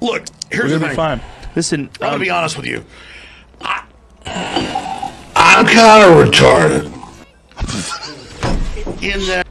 Look, here's We're gonna be thing. fine. Listen, I'm gonna be um, honest with you. I, I'm kind of retarded. In that